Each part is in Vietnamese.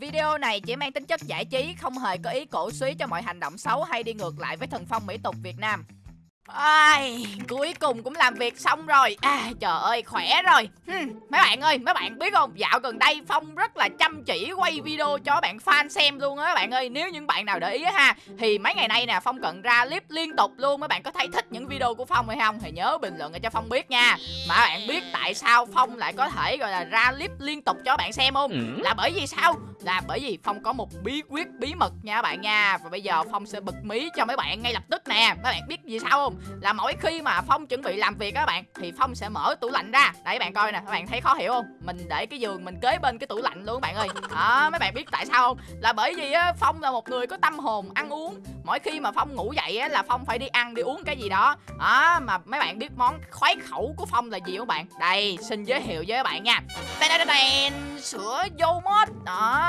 Video này chỉ mang tính chất giải trí, không hề có ý cổ suý cho mọi hành động xấu hay đi ngược lại với thần phong mỹ tục Việt Nam. Ai, cuối cùng cũng làm việc xong rồi. À, Trời ơi khỏe rồi. Hmm, Mấy bạn ơi mấy bạn biết không? Dạo gần đây Phong rất là chăm chỉ quay video cho bạn fan xem luôn á các bạn ơi. Nếu những bạn nào để ý ha Thì mấy ngày nay nè Phong cần ra clip liên tục luôn Mấy bạn có thấy thích những video của Phong hay không? Thì nhớ bình luận cho Phong biết nha. Mà bạn biết tại sao Phong lại có thể gọi là ra clip liên tục cho bạn xem không? Ừ. Là bởi vì sao là bởi vì Phong có một bí quyết, bí mật nha các bạn nha. Và bây giờ Phong sẽ bật mí cho mấy bạn ngay lập tức nè. Mấy bạn biết gì sao không? Là mỗi khi mà phong chuẩn bị làm việc các bạn, thì phong sẽ mở tủ lạnh ra. Đấy bạn coi nè. Các bạn thấy khó hiểu không? Mình để cái giường mình kế bên cái tủ lạnh luôn các bạn ơi. Đó, mấy bạn biết tại sao không? Là bởi vì á, phong là một người có tâm hồn ăn uống. Mỗi khi mà phong ngủ dậy á, là phong phải đi ăn, đi uống cái gì đó. Đó, mà mấy bạn biết món khoái khẩu của phong là gì không bạn? Đây, xin giới thiệu với các bạn nha. Đây sữa vô mốt. Đó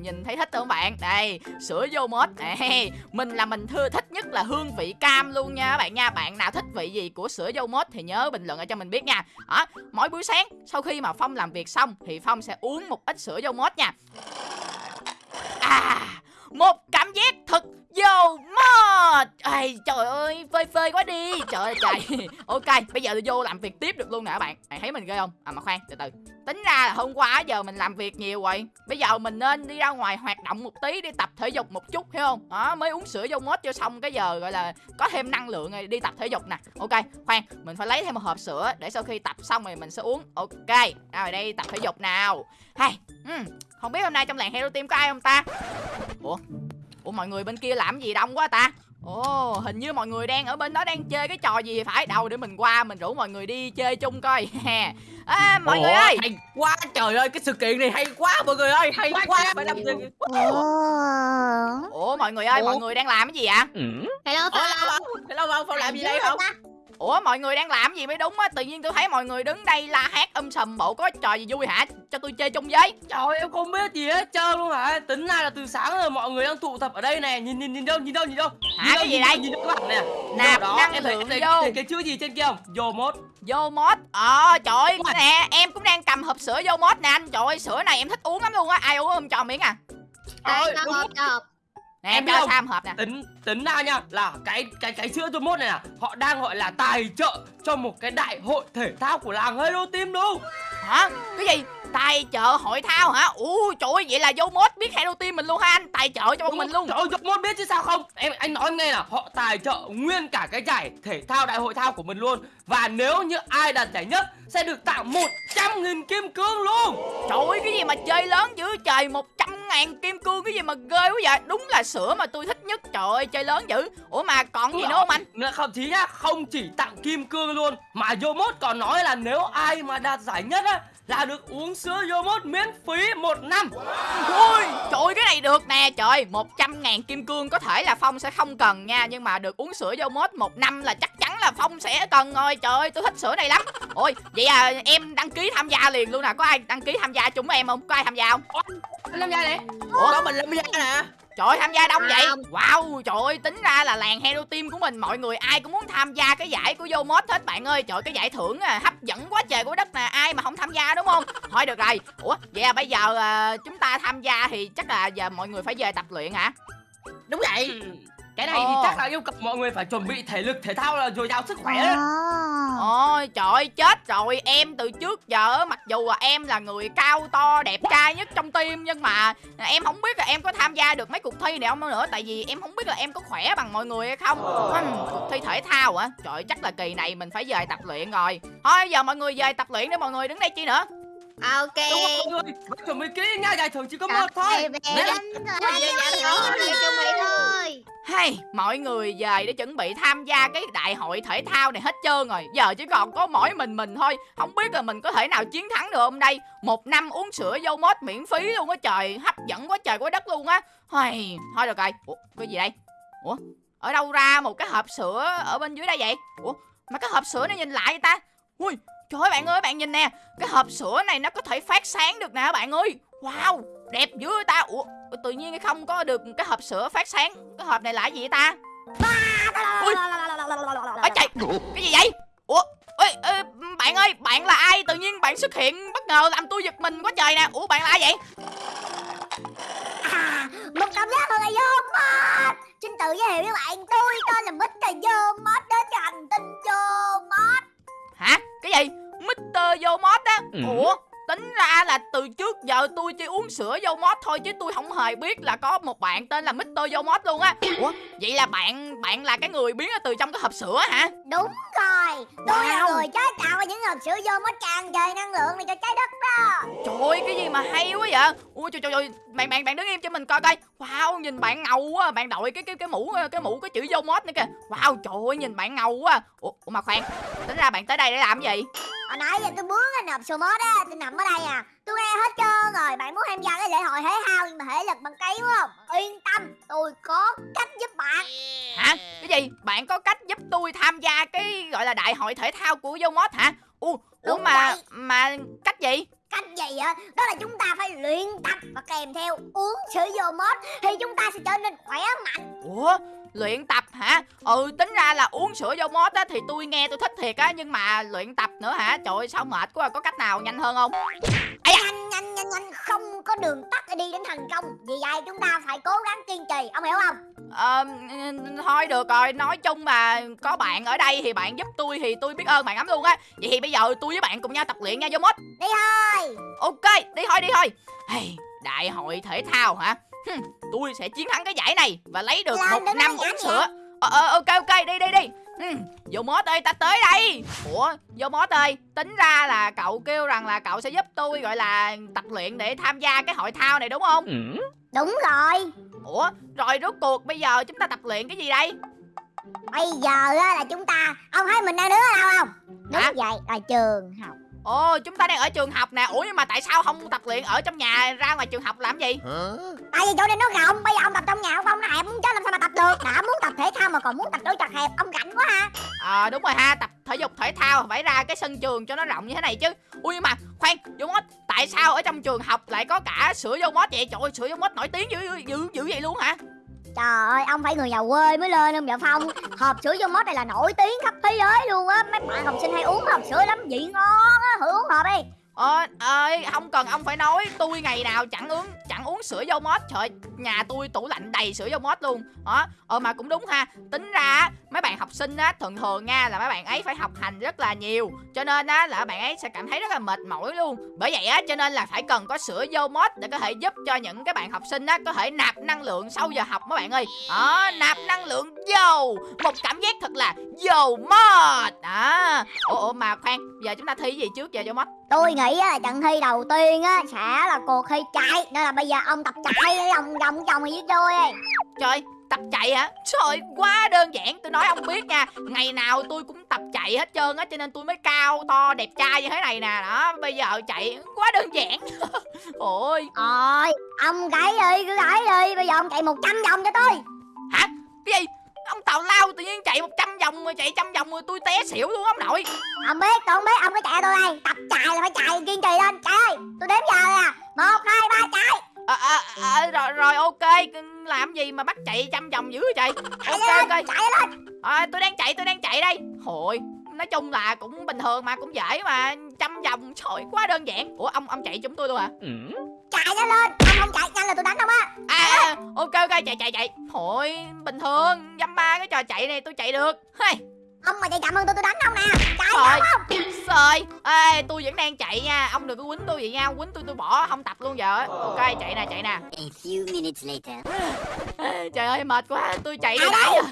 nhìn thấy thích không bạn? Đây, sữa vô mốt. Này mình là mình thưa thích nhất là hương vị cam luôn nha các bạn nha. Bạn nào thích vị gì của sữa dâu mốt thì nhớ bình luận ở cho mình biết nha. Đó, mỗi buổi sáng sau khi mà phong làm việc xong thì phong sẽ uống một ít sữa dâu mốt nha. À một cảm giác thật Vô mod. Ây, Trời ơi phơi phơi quá đi. Trời ơi trời. Ok bây giờ tôi vô làm việc tiếp được luôn nè các bạn. Bạn thấy mình ghê không? À mà khoan từ từ. Tính ra là hôm qua giờ mình làm việc nhiều rồi. Bây giờ mình nên đi ra ngoài hoạt động một tí Đi tập thể dục một chút hiểu không? Đó mới uống sữa vô mod cho xong cái giờ gọi là Có thêm năng lượng rồi đi tập thể dục nè. Ok khoan mình phải lấy thêm một hộp sữa Để sau khi tập xong rồi mình sẽ uống. Ok Rồi đây tập thể dục nào. Hay Không biết hôm nay trong làng Hero Team có ai không ta? Ủa? Ủa mọi người bên kia làm gì đông quá ta? Ồ hình như mọi người đang ở bên đó đang chơi cái trò gì phải đâu để mình qua mình rủ mọi người đi chơi chung coi. À, mọi Ủa, người ơi! hay quá trời ơi cái sự kiện này hay quá mọi người ơi hay quá, quá. Phải làm gì? Ủa? Mọi người ơi Ủa? mọi người đang làm cái gì ạ? Ừ. Hello Hello Hello Phong làm gì đây không Ủa mọi người đang làm gì mới đúng á? Tự nhiên tôi thấy mọi người đứng đây la hét âm sầm bộ có trò gì vui hả? Cho tôi chơi chung với. Trời em không biết gì hết trơn luôn hả? Tính ra là từ sáng rồi mọi người đang tụ tập ở đây nè. Nhìn nhìn nhìn đâu nhìn đâu nhìn đâu. Hả nhìn cái gì đây? Nhìn đâu. Các bạn nè. Nạp đó, năng em lượng thấy, vô. thấy, cái chữ gì trên kia không? Vô mốt. Vô mốt? Ờ trời ơi nè em cũng đang cầm hộp sữa vô mốt nè anh. Trời ơi sữa này em thích uống lắm luôn á. Ai uống không cho miếng à? Hộp cho hộp nè em cho Sam hộp nè. Tính tính ra nha là cái cái cái sữa tôi mốt này nè họ đang gọi là tài trợ cho một cái đại hội thể thao của làng Hero Team luôn hả? Cái gì tài trợ hội thao hả? Ui trời ơi vậy là vô mốt biết Hero Team mình luôn ha anh. Tài trợ cho bọn mình luôn. trời ơi vô mốt biết chứ sao không? Em anh nói nghe là họ tài trợ nguyên cả cái giải thể thao đại hội thao của mình luôn. Và nếu như ai đạt giải nhất sẽ được tặng 100 nghìn kim cương luôn. Trời ơi cái gì mà chơi lớn dữ trời 100 ngàn kim cương cái gì mà ghê quá vậy? Đúng là sữa mà tôi thích nhất Trời ơi chơi lớn dữ. Ủa mà còn gì nữa không anh? Không chỉ nhá Không chỉ tặng kim cương luôn Mà Yomot còn nói là nếu ai mà đạt giải nhất á là được uống sữa Yomot miễn phí một năm Ôi trời ơi cái này được nè Trời 100 ngàn kim cương có thể là Phong sẽ không cần nha Nhưng mà được uống sữa Yomot một năm là chắc chắn là Phong sẽ cần rồi Trời ơi tôi thích sữa này lắm Ôi vậy à em đăng ký tham gia liền luôn nè Có ai đăng ký tham gia chung với em không? Có ai tham gia không? Anh tham gia đi Ủa? Có mình tham gia nè Trời ơi, tham gia đông vậy? Wow trời ơi tính ra là làng Hero Team của mình Mọi người ai cũng muốn tham gia cái giải của Yomod hết bạn ơi. Trời cái giải thưởng à, hấp dẫn quá trời của đất nè Ai mà không tham gia đúng không? Thôi được rồi. Ủa vậy à, bây giờ à, chúng ta tham gia thì chắc là giờ mọi người phải về tập luyện hả? Đúng vậy. Ừ. Cái này thì chắc là yêu cầu mọi người phải chuẩn bị thể lực thể thao là dồi dào sức khỏe đấy. Ôi trời ơi chết rồi. Em từ trước giờ mặc dù là em là người cao to đẹp trai nhất trong team Nhưng mà em không biết là em có tham gia được mấy cuộc thi này không nữa. Tại vì em không biết là em có khỏe bằng mọi người hay không. Uhm, Cuộc thi thể thao hả Trời chắc là kỳ này mình phải về tập luyện rồi. Thôi giờ mọi người về tập luyện để mọi người đứng đây chi nữa ok. Đúng rồi chuẩn bị kỹ nha giải thưởng chỉ có một thôi. hay mọi người về để chuẩn bị tham gia cái đại hội thể thao này hết trơn rồi. Giờ chỉ còn có mỗi mình mình thôi. Không biết là mình có thể nào chiến thắng được hôm đây một năm uống sữa dâu mốt miễn phí luôn á trời. Hấp dẫn quá trời quá đất luôn á. Hay thôi được rồi. Ủa cái gì đây? Ủa ở đâu ra một cái hộp sữa ở bên dưới đây vậy? Ủa mà cái hộp sữa này nhìn lại ta. Ui Trời ơi bạn ừ. ơi bạn nhìn nè Cái hộp sữa này nó có thể phát sáng được nè bạn ơi Wow đẹp dữ ta Ủa tự nhiên không có được cái hộp sữa phát sáng Cái hộp này là gì ta Ui Ở chạy Cái gì vậy Ủa Ê, ê, bạn ơi, bạn là ai? Tự nhiên bạn xuất hiện bất ngờ làm tôi giật mình quá trời nè Ủa, bạn là ai vậy? À, một cảm giác thật là vô mệt Xin tự giới thiệu với bạn, tôi tên là Mr. Vô Mệt đến hành tinh Vô Mệt Hả? Cái gì? Mr. Yomot á? Ừ. Ủa? Tính ra là từ trước giờ tôi chỉ uống sữa Yomot thôi chứ tôi không hề biết là có một bạn tên là Mr. Yomot luôn á. Ủa? Vậy là bạn bạn là cái người biến từ trong cái hộp sữa hả? Đúng rồi Tôi là Wow. người chế tạo ra những hộp sữa Yomot tràn đầy năng lượng này cho trái đất đó Trời ơi, cái gì mà hay quá vậy? Ui trời trời trời, bạn bạn bạn đứng im cho mình coi coi. Wow, nhìn bạn ngầu quá, bạn đội cái cái cái mũ cái mũ có chữ Yomot nữa kìa. Wow, trời ơi, nhìn bạn ngầu quá. Ủa, mà khoan, tính ra bạn tới đây để làm gì? Hồi nãy giờ tôi bướng cái nộp sữa mốt á Tôi nằm ở đây à Tôi nghe hết trơn rồi Bạn muốn tham gia cái lễ hội thể thao Nhưng mà thể lực bằng cây đúng không Yên tâm Tôi có cách giúp bạn Hả? Cái gì? Bạn có cách giúp tôi tham gia cái gọi là đại hội thể thao của Yomot hả? Ủa, ủa mà vậy. mà cách gì? Cách gì á Đó là chúng ta phải luyện tập Và kèm theo uống sữa Yomot Thì chúng ta sẽ trở nên khỏe mạnh Ủa, luyện tập hả? Ừ, tính ra là uống sữa Yomot á thì tôi nghe tôi thích thiệt á, nhưng mà luyện tập nữa hả? Trời ơi, sao mệt quá, có cách nào nhanh hơn không? Nhanh nhanh nhanh nhanh Không có đường tắt để đi đến thành công Vì vậy chúng ta phải cố gắng kiên trì Ông hiểu không Ờ, thôi được rồi, nói chung mà có bạn ở đây thì bạn giúp tôi thì tôi biết ơn bạn lắm luôn á. Vậy thì bây giờ tôi với bạn cùng nhau tập luyện nha Yomot. Đi thôi Ok, đi thôi đi thôi. Hey, đại hội thể thao hả? Hừm, tôi sẽ chiến thắng cái giải này và lấy được Làm một năm uống sữa. Ờ, ờ, ok ok, đi đi đi. Hmm, Yomot ơi, ta tới đây. Ủa, Yomot ơi, tính ra là cậu kêu rằng là cậu sẽ giúp tôi gọi là tập luyện để tham gia cái hội thao này đúng không? Ừ. Đúng rồi Ủa, rồi rốt cuộc bây giờ chúng ta tập luyện cái gì đây? Bây giờ á là chúng ta Ông thấy mình đang đứng ở đâu không Đúng Hả? vậy là trường học Ồ, chúng ta đang ở trường học nè. Ủa nhưng mà tại sao không tập luyện ở trong nhà ra ngoài trường học làm gì? Tại vì chỗ này nó rộng Bây giờ ông tập trong nhà ông không nó hẹp muốn chết làm sao mà tập được Đã muốn tập thể thao mà còn muốn tập đối chật hẹp Ông rảnh quá ha Ờ đúng rồi ha, tập thể dục thể thao phải ra cái sân trường cho nó rộng như thế này chứ. Ui nhưng mà khoan, Yomot, tại sao ở trong trường học lại có cả sữa Yomot vậy? Trời ơi, sữa Yomot nổi tiếng dữ dữ, dữ vậy luôn hả? Trời ơi, ông phải người giàu quê mới lên ông dạ Phong. Hộp sữa vô mốt này là nổi tiếng khắp thế giới luôn á. Mấy bạn học sinh hay uống hộp sữa lắm. Vị ngon á Thử uống hộp đi. Ờ, ơi, không cần ông phải nói Tôi ngày nào chẳng uống chẳng uống sữa dâu mốt. Trời nhà tôi tủ lạnh đầy sữa dâu mốt luôn. Đó, ờ mà cũng đúng ha. Tính ra mấy bạn học sinh á Thường thường nha là mấy bạn ấy phải học hành rất là nhiều. Cho nên á là bạn ấy sẽ cảm thấy rất là mệt mỏi luôn. Bởi vậy á cho nên là phải cần có sữa dâu mốt Để có thể giúp cho những cái bạn học sinh á Có thể nạp năng lượng sau giờ học mấy bạn ơi. Đó, nạp năng lượng dầu Một cảm giác thật là dầu mốt Đó, ủa, ủa mà khoan Giờ chúng ta thi gì trước? Giờ dâu mốt. Tôi nghĩ á, là trận thi đầu tiên á Sẽ là cuộc thi chạy. Nên là bây giờ ông tập chạy đi Ông vòng vòng với tôi đi Trời, tập chạy hả? Trời, quá đơn giản. Tôi nói ông biết nha Ngày nào tôi cũng tập chạy hết trơn á Cho nên tôi mới cao to đẹp trai như thế này nè. Đó, bây giờ chạy quá đơn giản. Ôi, Rồi Ông gãy đi cứ gãy đi. Bây giờ ông chạy 100 vòng cho tôi. Hả? Cái gì? Ông tào lao tự nhiên chạy 100 vòng mà chạy trăm vòng rồi tôi té xỉu luôn ông nội. Ông biết tôi không biết Ông cứ chạy tôi đây. Tập chạy là phải chạy kiên trì lên. Chạy ơi Tôi đếm giờ nè. Một hai ba chạy. À, à, à, rồi, rồi ok. Làm gì mà bắt chạy trăm vòng dữ vậy trời? Chạy Ok lên ok. Chạy lên. À, Tôi đang chạy tôi đang chạy đây. Hồi Nói chung là cũng bình thường mà cũng dễ mà. Trăm vòng trời quá đơn giản. Ủa ông ông chạy chúng tôi luôn hả? Ừ. Chạy nó lên. Ông không chạy nhanh là tôi đánh ông á. À, à ok ok chạy chạy chạy. Thôi bình thường dăm ba cái trò chạy này tôi chạy được. Hey, Ông mà chạy chậm hơn tôi tôi đánh ông nè. Chạy Trời. không? ê tôi vẫn đang chạy nha. Ông đừng có quýnh tôi vậy nha. Quýnh tôi tôi bỏ không tập luôn giờ. Ok chạy nè chạy nè. A few minutes later. Trời ơi mệt quá. Tôi chạy từ nãy giờ.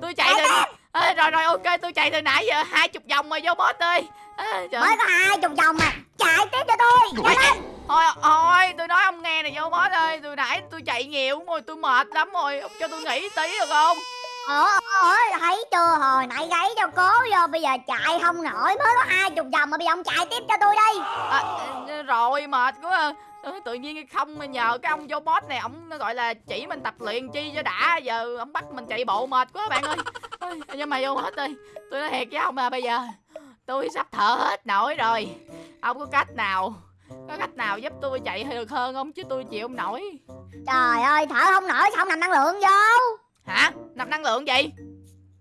Tôi chạy từ Ê, rồi rồi ok tôi chạy từ nãy giờ. Hai chục vòng rồi vô boss ơi trời. Mới có hai chục vòng mà. Chạy tiếp cho tôi. Ôi, Nhanh lên thôi thôi tôi nói ông nghe này vô boss ơi. Từ nãy tôi chạy nhiều rồi tôi mệt lắm rồi. Ông cho tôi nghỉ tí được không? Ủa ủa thấy chưa? Hồi nãy gáy cho cố vô Bây giờ chạy không nổi. Mới có hai chục vòng mà bây giờ ông chạy tiếp cho tôi đi. À, ờ, rồi mệt quá. À. Ờ, tự nhiên không nhờ cái ông vô boss này ông gọi là chỉ mình tập luyện chi cho đã. Giờ ông bắt mình chạy bộ mệt quá bạn ơi. Nhưng mà vô boss ơi tôi nói thiệt với ông mà bây giờ tôi sắp thở hết nổi rồi. Ông có cách nào có cách nào giúp tôi chạy được hơn không? Chứ tôi chịu không nổi. Trời ơi thở không nổi sao ông nằm năng lượng vô? Hả? Nạp năng lượng gì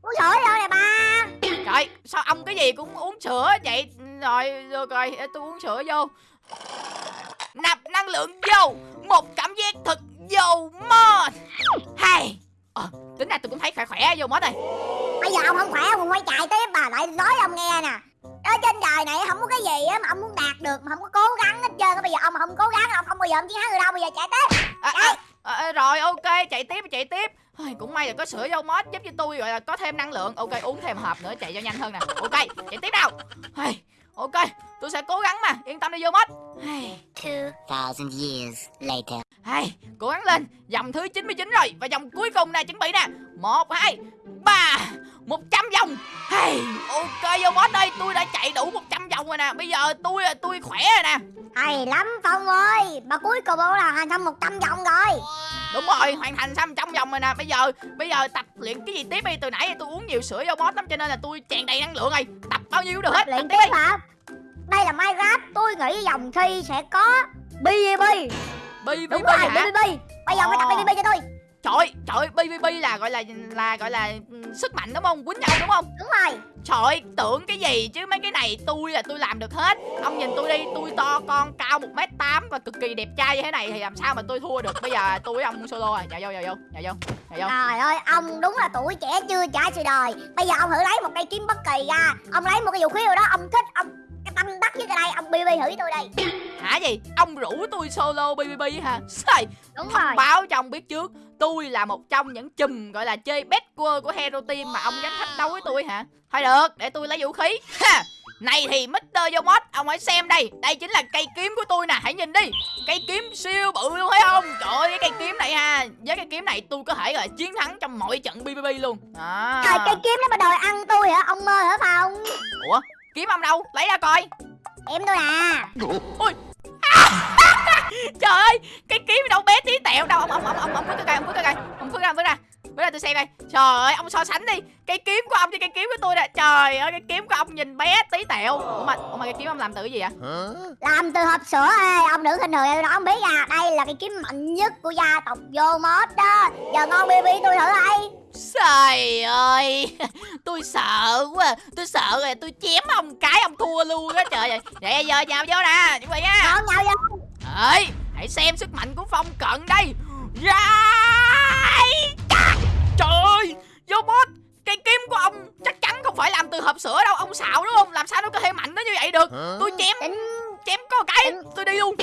Uống sữa vô nè ba. Trời sao ông cái gì cũng uống sữa vậy? Rồi rồi rồi tôi uống sữa vô. Nạp năng lượng vô một cảm giác thật dầu mòn hay ờ, tính ra tôi cũng thấy vô mất ơi Bây giờ ông không khỏe ông phải chạy tiếp bà lại nói ông nghe nè ở trên đời này không có cái gì á mà ông muốn đạt được mà không có cố gắng hết trơn á. Bây giờ ông mà không cố gắng ông không bao giờ ông chiến thắng được đâu. Bây giờ chạy tiếp. À, à, à, rồi ok chạy tiếp chạy tiếp. Cũng may là có sữa dâu mót giúp cho tôi gọi là có thêm năng lượng. Ok uống thêm hộp nữa chạy cho nhanh hơn nè. Ok chạy tiếp nào. Ok tôi sẽ cố gắng mà. Yên tâm đi vô Ai, 2,000 years later. Ai, cố gắng lên. Dòng thứ 99 rồi và dòng cuối cùng nè chuẩn bị nè. Một hai ba một trăm vòng. Ai, ok vô mót ơi tôi đã chạy đủ 100 vòng rồi nè. Bây giờ tôi tôi khỏe rồi nè. Hay lắm phong ơi. Mà cuối cùng ông là hoàn thành một trăm vòng rồi. Đúng rồi hoàn thành xong trong vòng rồi nè. Bây giờ bây giờ tập luyện cái gì tiếp đi. Từ nãy tôi uống nhiều sữa vô boss lắm cho nên là tôi tràn đầy năng lượng rồi. Tập bao nhiêu cũng được hết? Tập luyện tiếp hả? Đây là minecraft. Tôi nghĩ dòng thi sẽ có bbb bi bi bi rồi hả? bbb bây giờ phải tập Ồ. bbb cho tôi. Trời trời bi bi bi là gọi là là gọi là ừ, sức mạnh đúng không? Quýnh nhau đúng không? Đúng rồi. Trời tưởng cái gì chứ? Mấy cái này tôi là tôi làm được hết. Ông nhìn tôi đi tôi to con cao một m tám và cực kỳ đẹp trai như thế này thì làm sao mà tôi thua được? Bây giờ tôi với ông solo à nhào vô nhào vô nhào vô nhào vô. Trời ơi ông đúng là tuổi trẻ chưa trải sự đời. Bây giờ ông thử lấy một cây kiếm bất kỳ ra. Ông lấy một cái vũ khí nào đó ông thích ông cái tâm đắc với cái đây ông bb thử với tôi đây hả gì? Ông rủ tôi solo bb hả? Sai. Đúng thông rồi. báo cho ông biết trước tôi là một trong những chùm gọi là chơi best quơ của hero team mà ông dám thách đấu với tôi hả? Thôi được để tôi lấy vũ khí. Ha! Này thì Mr. Yomot Ông hãy xem đây. Đây chính là cây kiếm của tôi nè Hãy nhìn đi. Cây kiếm siêu bự luôn thấy không? Trời ơi cái cây kiếm này ha. Với cây kiếm này tôi có thể là chiến thắng trong mọi trận PvP luôn. À. trời cây kiếm nó mà đòi ăn tôi hả? Ông mơ hả phong? Ủa kiếm ông đâu Lấy ra coi em tôi à Trời ơi Cái kiếm đâu bé tí tẹo đâu Ông ông ông ông ông vứt cái cây Ông vứt cái cây Ông vứt ra ông vứt ra Vứt ra tôi xem đây. Trời ơi ông so sánh đi. Cây kiếm của ông với cây kiếm của tôi nè Trời ơi cái kiếm của ông nhìn bé tí tẹo. Ủa mà, ủa mà cái kiếm ông làm từ cái gì vậy? Làm từ hộp sữa ê ông đừng khinh thường em nó không biết à đây là cái kiếm mạnh nhất của gia tộc vô mốt đó. Giờ ngon bb tôi thử đây Trời ơi Tôi sợ quá. Tôi sợ rồi tôi chém ông cái ông thua luôn á. Trời ơi Để giờ nhào vô nè Chuẩn bị nha. Ngon nhau vô. Ơi Hãy xem sức mạnh của Phong cận đây. Trời boss Cây kiếm của ông chắc chắn không phải làm từ hộp sữa đâu Ông xạo đúng không? Làm sao nó có thể mạnh đến như vậy được? Tôi chém tính chém có cái Tôi đi luôn.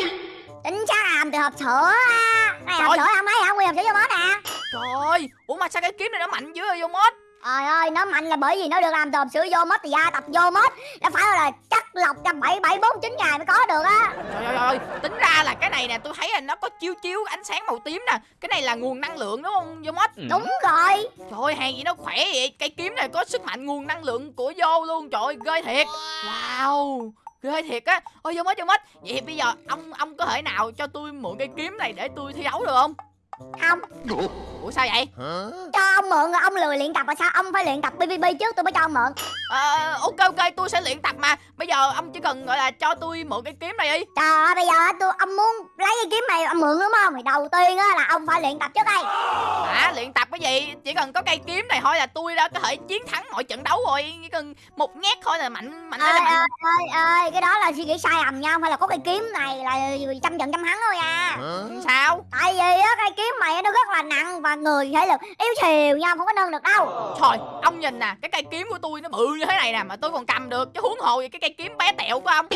tính chắc làm từ hộp sữa á này hộp Trời. sữa ông thấy không nguyên hộp sữa vô mốt nè Trời ơi Ủa mà sao cái kiếm này nó mạnh dữ vậy vô boss trời ơi nó mạnh là bởi vì nó được làm từ sữa vô mốt thì gia tộc vô mốt nó phải là chất lọc trong bảy bảy bốn chín ngày mới có được á. Trời ơi, ơi, tính ra là cái này nè, tôi thấy là nó có chiếu chiếu ánh sáng màu tím nè. Cái này là nguồn năng lượng đúng không, vô mất đúng rồi. Trời ơi, hàng gì nó khỏe vậy. Cây kiếm này có sức mạnh nguồn năng lượng của vô luôn. Trời ơi, ghê thiệt. Wow ghê thiệt á. Ôi vô mất vô mất vậy thì bây giờ ông ông có thể nào cho tôi mượn cây kiếm này để tôi thi đấu được không không. Ủa sao vậy? Cho ông mượn rồi ông lười luyện tập là sao? Ông phải luyện tập pvp trước tôi mới cho ông mượn. Ờ, ok ok tôi sẽ luyện tập mà. Bây giờ ông chỉ cần gọi là cho tôi mượn cây kiếm này đi. Trời ơi bây giờ tôi ông muốn lấy cái kiếm này ông mượn đúng không? Thì đầu tiên á là ông phải luyện tập trước đây. Hả? Luyện tập cái gì? Chỉ cần có cây kiếm này thôi là tôi đã có thể chiến thắng mọi trận đấu rồi. Chỉ cần một nhát thôi là mạnh mạnh lên ơi là mạnh. ơi ơi ơi cái đó là suy nghĩ sai lầm nha. Không phải là có cây kiếm này là trăm trận trăm thắng thôi à sao? Tại vì á cây kiếm mày nó rất là nặng và người thể lực yếu xìu nha không có nâng được đâu Trời, ông nhìn nè, cái cây kiếm của tôi nó bự như thế này nè mà tôi còn cầm được chứ huống hồ gì cái cây kiếm bé tẹo của ông.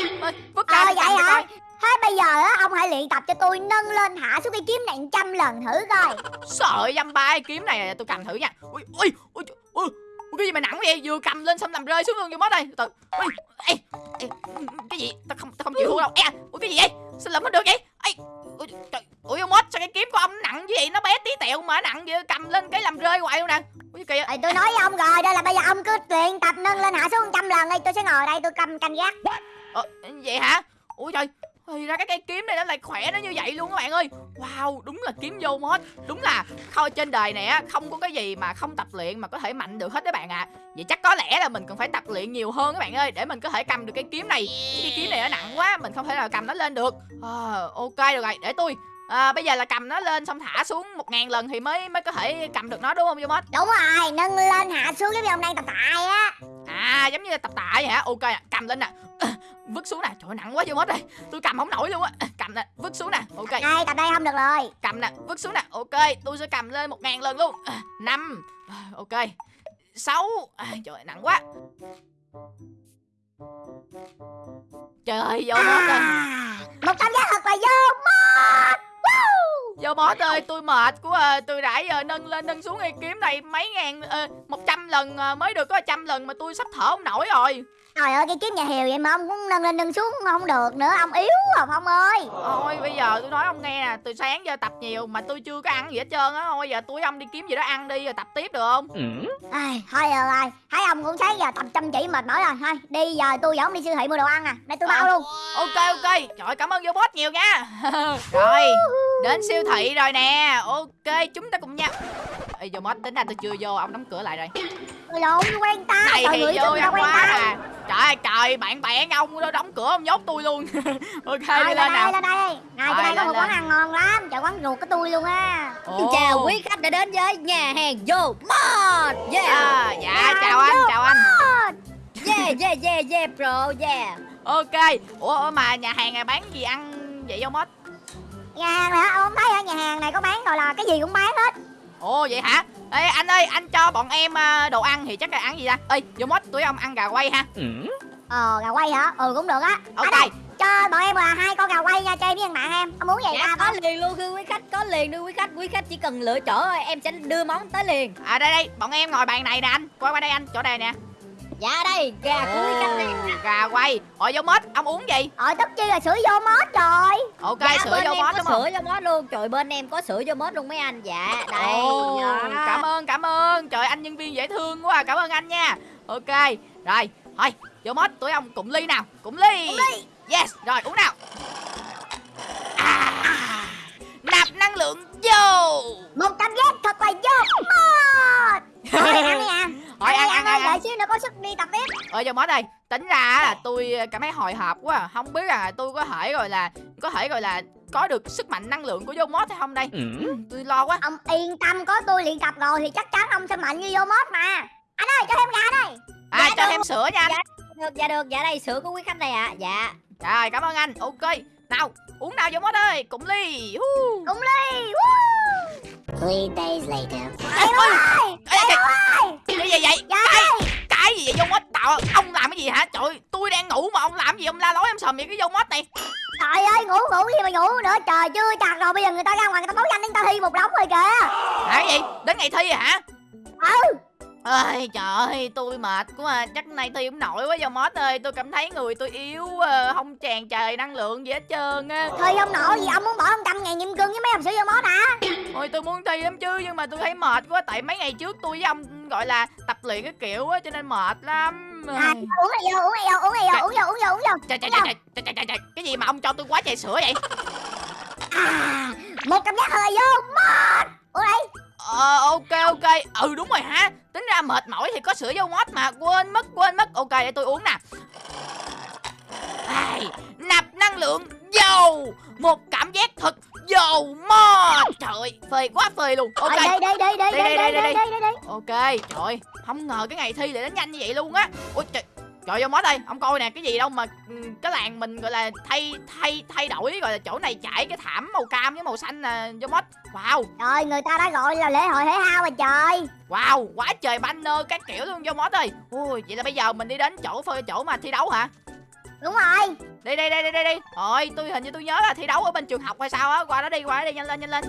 Vứt ra ờ vậy hả thế bây giờ á ông hãy luyện tập cho tôi nâng lên hạ xuống cây kiếm này trăm lần thử coi Sợ dăm ba cái kiếm này tôi cầm thử nha. Ui ui ui ui. ui, Cái gì mà nặng vậy? Vừa cầm lên xong làm rơi xuống luôn vô mất đây. Từ. Ui, ê, ê, cái gì? Tao không tao không chịu thua đâu. Ê, ui cái gì vậy? Sao lụm hết được vậy? Ê, ui, trời, ui mất sao cái kiếm của ông nặng như vậy? Nó bé tí tẹo mà nặng vậy cầm lên cái làm rơi hoài luôn nè. Ui kìa. thì tôi nói với ông rồi đây là bây giờ ông cứ luyện tập nâng lên hạ xuống trăm lần đi tôi sẽ ngồi đây tôi cầm canh gác Ờ, vậy hả? Ủa trời, thì ra cái cây kiếm này nó lại khỏe nó như vậy luôn các bạn ơi. Wow, đúng là kiếm vô mod. Đúng là kho trên đời này á Không có cái gì mà không tập luyện mà có thể mạnh được hết các bạn ạ. Vậy chắc có lẽ là mình cần phải tập luyện nhiều hơn các bạn ơi Để mình có thể cầm được cái kiếm này. Chứ cái kiếm này nó nặng quá Mình không thể nào cầm nó lên được. À, Ok được rồi, để tôi à, Bây giờ là cầm nó lên xong thả xuống một ngàn lần Thì mới mới có thể cầm được nó đúng không vô mod? Đúng rồi nâng lên hạ xuống giống như ông đang tập tạ á. À giống như là tập tạ vậy hả? Ok cầm lên nè vứt xuống nè. Trời nặng quá vô mất đây tôi cầm không nổi luôn á. À, cầm nè vứt xuống nè. Ok. Đây tập đây không được rồi. Cầm nè vứt xuống nè. Ok tôi sẽ cầm lên một ngàn lần luôn. À, năm. À, ok. Sáu. À, trời nặng quá. Trời ơi vô mất rồi. à, một cảm giác thật là vô mất vô mất ơi tôi mệt quá à. tôi đã giờ nâng lên nâng xuống cây kiếm này mấy ngàn một trăm lần à, mới được có trăm lần mà tôi sắp thở không nổi rồi trời ơi cái kiếm nhà hều vậy mà ông cũng nâng lên nâng xuống không được nữa ông yếu à phong ơi. Thôi bây giờ tôi nói ông nghe nè Từ sáng giờ tập nhiều mà tôi chưa có ăn gì hết trơn á. Thôi giờ tôi ông đi kiếm gì đó ăn đi rồi tập tiếp được không? Ai, thôi rồi rồi. Thấy ông cũng thấy giờ tập chăm chỉ mệt mỏi rồi. Thôi đi giờ tôi dẫn ông đi siêu thị mua đồ ăn à. Đây tôi bao À. luôn. Ok ok. Trời ơi, cảm ơn vô boss nhiều nha. Rồi Đến siêu thị rồi nè. Ok chúng ta cùng nhau Ê vô boss tính ra tôi chưa vô Ông đóng cửa lại rồi. Lộn quen ta Này trời thì người vô quen quá ta. à. Trời ơi trời bạn bè ông đó đóng cửa ông nhốt tôi luôn. Ok Rồi, đi lên lên nào. đây lên đây. Này Rồi, trên đây có một quán ăn ngon lắm. Chợ quán ruột của tôi luôn á. Chào quý khách đã đến với nhà hàng Vô Mod. Yeah. À, Dạ chào anh chào anh. Yeah yeah yeah yeah bro yeah. Ok Ủa mà nhà hàng này bán gì ăn vậy vô boss nhà hàng này hả? Ông không thấy ở nhà hàng này có bán gọi là cái gì cũng bán hết Ồ vậy hả? Ê anh ơi, anh cho bọn em à, đồ ăn thì chắc là ăn gì ta? Ê, vô mốt tụi ông ăn gà quay ha. ờ gà quay hả ừ cũng được á Ok. Đây, cho bọn em là hai con gà quay nha cho em với thằng bạn em ông muốn gì Dạ ta có liền luôn thưa quý khách Có liền thưa quý khách Quý khách chỉ cần lựa chỗ thôi Em sẽ đưa món tới liền À đây đây, bọn em ngồi bàn này nè anh. Qua qua đây anh, chỗ đây nè. Dạ đây Gà khách đây Ồ, gà quay. Ôi vô mốt, ông uống gì? ờ tất chi là sữa vô mốt rồi Ok, Dạ, sữa vô mốt đúng không? sữa vô mốt luôn Trời bên em có sữa vô mốt luôn mấy anh Dạ đây Ồ, dạ. cảm ơn, cảm ơn. Trời anh nhân viên dễ thương quá, à. cảm ơn anh nha. Ok, rồi, thôi, vô mốt tụi ông cùng ly nào, cùng ly. Cùng ly. Yes, rồi uống nào. À, nạp năng lượng vô. một cảm giác thật là vô mốt thôi ăn đi à Thôi ăn, đi, ơi, xíu nữa có sức đi tập tiếp. Ờ cho mốt đây. Tính ra á là tôi cảm thấy hồi hộp quá à. Không biết là tôi có thể gọi là Có thể gọi là Có được sức mạnh năng lượng của vô mốt hay không đây? Ừ, Tôi lo quá. Ông yên tâm có tôi luyện tập rồi thì chắc chắn ông sẽ mạnh như vô mốt mà. Anh ơi cho thêm gà đây. À Dạ cho được. thêm sữa nha. Anh Dạ. Được dạ được. Dạ đây sữa của quý khách này ạ. Dạ. Rồi cảm ơn anh. Ok. Nào uống nào vô mốt ơi? Cùng ly. Hú. cùng ly. Woo. Three days later. Ê, ơi. Ê, ê, ơi. Cái gì vậy? Dạ Cái Cái gì vậy vô mốt? Tạo Ông làm cái gì hả? Trời tôi đang ngủ mà ông làm gì? Ông la lối em sầm vậy cái vô mốt này. Trời ơi ngủ ngủ gì mà ngủ nữa? Trời chưa chặt rồi bây giờ người ta ra ngoài người ta báo danh người ta thi một đống rồi kìa. Hả cái gì? Đến ngày thi hả? Ừ ơi trời ơi tôi mệt quá à. chắc nay tôi không nổi quá do mót ơi. Tôi cảm thấy người tôi yếu ờ, không tràn trề năng lượng gì hết trơn á. Thi ông nổi gì ông muốn bỏ ông trăm ngàn nhịn cưng với mấy ông sữa vô mốt hả ôi tôi muốn thi lắm chứ nhưng mà tôi thấy mệt quá. Tại mấy ngày trước tôi với ông gọi là tập luyện cái kiểu á cho nên mệt lắm. À, uống này vô uống này vô uống này vô uống vô uống vô uống vô. Trời trời trời trời trời trời trời. Cái gì mà ông cho tôi quá trời sữa vậy? À, một cảm giác là vô mốt uống đây ờ ok ok. Ừ đúng rồi hả tính ra mệt mỏi thì có sữa vô mót mà. Quên mất quên mất. Ok để tôi uống nè. Ai, nạp năng lượng dầu. Một cảm giác thật dầu mót trời phê quá phê luôn. Ok. Rồi, đây đây đây đây Đây, đây đây, đây đây, ok trời không ngờ cái ngày thi lại đến nhanh như vậy luôn á. Ôi trời Trời vô mót ơi, ông coi nè, cái gì đâu mà ừ, cái làng mình gọi là thay thay thay đổi gọi là chỗ này trải cái thảm màu cam với màu xanh nè vô mót. Wow, trời người ta đã gọi là lễ hội thể thao rồi trời. Wow, quá trời banner các kiểu luôn vô mót ơi. Ui, vậy là bây giờ mình đi đến chỗ phơi chỗ mà thi đấu hả? đúng rồi. Đi đi đi đi đi đi. Rồi, tôi hình như tôi nhớ là thi đấu ở bên trường học hay sao á. Qua đó đi, qua đó đi, nhanh lên, nhanh lên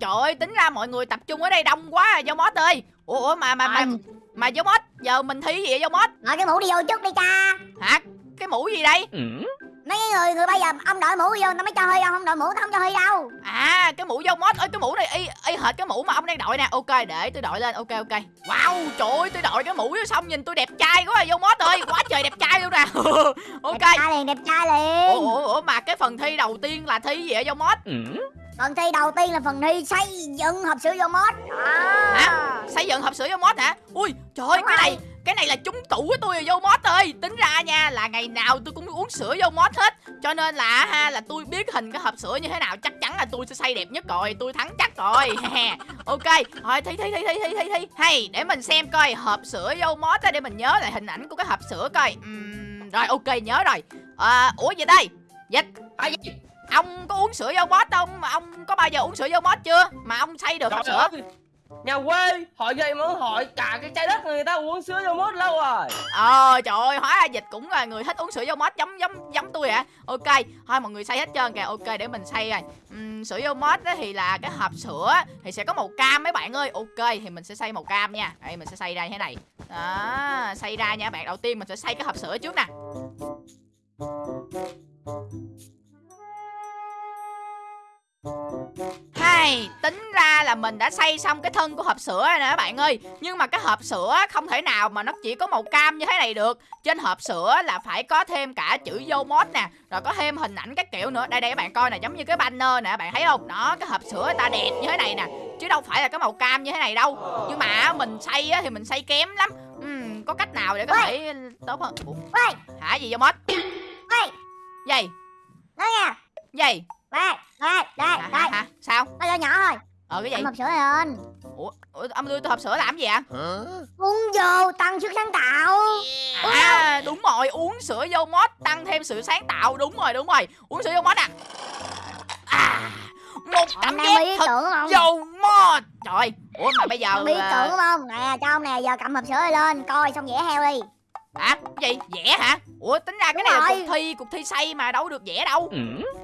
trời ơi, tính ra mọi người tập trung ở đây đông quá à, vô mót ơi. Ủa, ủa mà mà mà mà vô mót, giờ mình thi gì vậy vô mót? rồi cái mũ đi vô trước đi cha. Hả? Cái mũ gì đây? mấy cái người người bây giờ ông đội mũ vô tao mới cho hơi ông không đội mũ tao không cho hơi đâu. À cái mũ dâu mót ơi cái mũ này y y hệt cái mũ mà ông đang đội nè. Ok để tôi đội lên. Ok ok. Wow trời ơi tôi đội cái mũ vô xong nhìn tôi đẹp trai quá à, dâu mót ơi. Quá trời đẹp trai luôn nè. Ok. Đẹp trai liền đẹp trai liền. Ủa, ủa, ủa mà cái phần thi đầu tiên là thi gì vậy dâu mót phần thi đầu tiên là phần thi xây dựng hộp sữa vô mốt Hả? Xây dựng hộp sữa dâu mót hả? Ui trời ơi cái rồi. này cái này là trúng tủ của tôi vô mót ơi. Tính ra nha là ngày nào tôi cũng uống sữa vô mót hết. Cho nên là ha là tôi biết hình cái hộp sữa như thế nào chắc chắn là tôi sẽ xây đẹp nhất rồi tôi thắng chắc rồi. Ok thôi thi thi thi thi thi thi thi. Hay để mình xem coi hộp sữa vô mót á để mình nhớ lại hình ảnh của cái hộp sữa coi. Ừm, rồi ok nhớ rồi. À, ủa vậy đây? Dịch ông có uống sữa vô mót không? Mà ông có bao giờ uống sữa vô mót chưa? Mà ông xây được hộp Trời sữa? ơi, nhà quê hỏi vậy mà hỏi cả cái trái đất người ta uống sữa vô mốt lâu rồi. Ờ trời ơi hóa ra dịch cũng là người thích uống sữa vô mót giống giống giống tôi hả? Ok thôi mọi người xây hết trơn kìa. Ok để mình xây rồi. Ừm, Sữa vô mót thì là cái hộp sữa Thì sẽ có màu cam mấy bạn ơi. Ok thì mình sẽ xây màu cam nha. Đây mình sẽ xây ra như thế này. Đó Xây ra nha. Bạn Đầu tiên mình sẽ xây cái hộp sữa trước nè Hay, tính ra là mình đã xây xong cái thân của hộp sữa rồi nè các bạn ơi. Nhưng mà cái hộp sữa không thể nào mà nó chỉ có màu cam như thế này được. Trên hộp sữa là phải có thêm cả chữ vô mod nè Rồi có thêm hình ảnh các kiểu nữa. Đây đây các bạn coi nè giống như cái banner nè bạn thấy không? Đó cái hộp sữa ta đẹp như thế này nè Chứ đâu phải là cái màu cam như thế này đâu. Nhưng mà mình xây á, thì mình xây kém lắm. Ừm, Có cách nào để có thể tốt hơn? Ủa, Hả gì vô ê, Gì nói nha Gì Đây, đây, đây, hả, hả, đây. hả? Sao? Nó nhỏ nhỏ thôi. Ờ cái gì? Cầm hộp sữa lên Ủa, ủa âm lưu tôi hộp sữa làm gì ạ Uống vô tăng sức sáng tạo. À đúng rồi uống sữa vô mod tăng thêm sự sáng tạo. Đúng rồi đúng rồi. Uống sữa vô mod à à một Ông tấm bị ý thật tưởng không? vô mod. Trời ủa mà bây giờ Ông biết à, tưởng không Nè cho ông nè giờ cầm hộp sữa này lên Coi xong vẽ heo đi hả cái gì? Vẽ hả? Ủa tính ra cái Đúng này là rồi. cuộc thi cuộc thi xây mà đâu được vẽ đâu.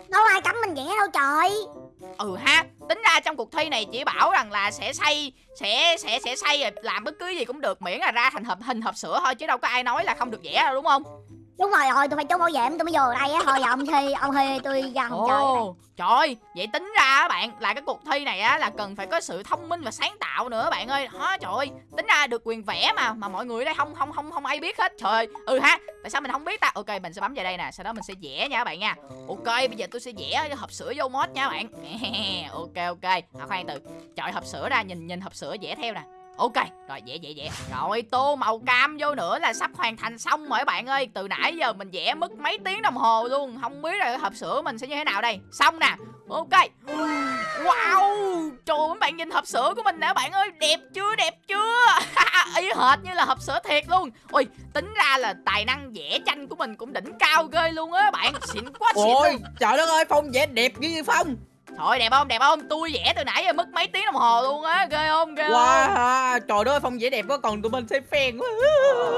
Đâu ai cấm mình vẽ đâu trời. Ừ ha tính ra trong cuộc thi này chỉ bảo rằng là sẽ xây sẽ sẽ sẽ xây rồi làm bất cứ gì cũng được miễn là ra thành hộp hình hộp sữa thôi chứ đâu có ai nói là không được vẽ đâu đúng không Đúng rồi rồi tôi phải trốn bảo vệ tôi mới vô đây á Thôi giờ ông thi ông thi tôi chơi Ồ, trời ơi, vậy tính ra á bạn là cái cuộc thi này á là cần phải có sự thông minh và sáng tạo nữa bạn ơi. Đó, trời ơi, tính ra được quyền vẽ mà mà mọi người ở đây không không không không ai biết hết. Trời ơi, ừ ha. Tại sao mình không biết ta? Ok, mình sẽ bấm vào đây nè, sau đó mình sẽ vẽ nha các bạn nha. Ok, bây giờ tôi sẽ vẽ cái hộp sữa vô mod nha các bạn. ok ok. À, khoan từ. Chọi hộp sữa ra nhìn nhìn hộp sữa vẽ theo nè. Ok, rồi vẽ vẽ vẽ Rồi tô màu cam vô nữa là sắp hoàn thành xong rồi các bạn ơi. Từ nãy giờ mình vẽ mất mấy tiếng đồng hồ luôn. Không biết là hộp sữa mình sẽ như thế nào đây. Xong nè. Ok. Wow. Trời ơi, các bạn nhìn hộp sữa của mình nè các bạn ơi. Đẹp chưa đẹp chưa? Y hệt như là hộp sữa thiệt luôn. Ôi tính ra là tài năng vẽ tranh của mình cũng đỉnh cao ghê luôn á các bạn. Xịn quá xịn Ôi luôn. trời đất ơi Phong vẽ đẹp như Phong Thôi đẹp không? Đẹp không? Tôi vẽ từ nãy giờ mất mấy tiếng đồng hồ luôn á Ghê không? Ghê không? Wow Trời đất ơi Phong vẽ đẹp quá Còn tụi mình xem phèn quá.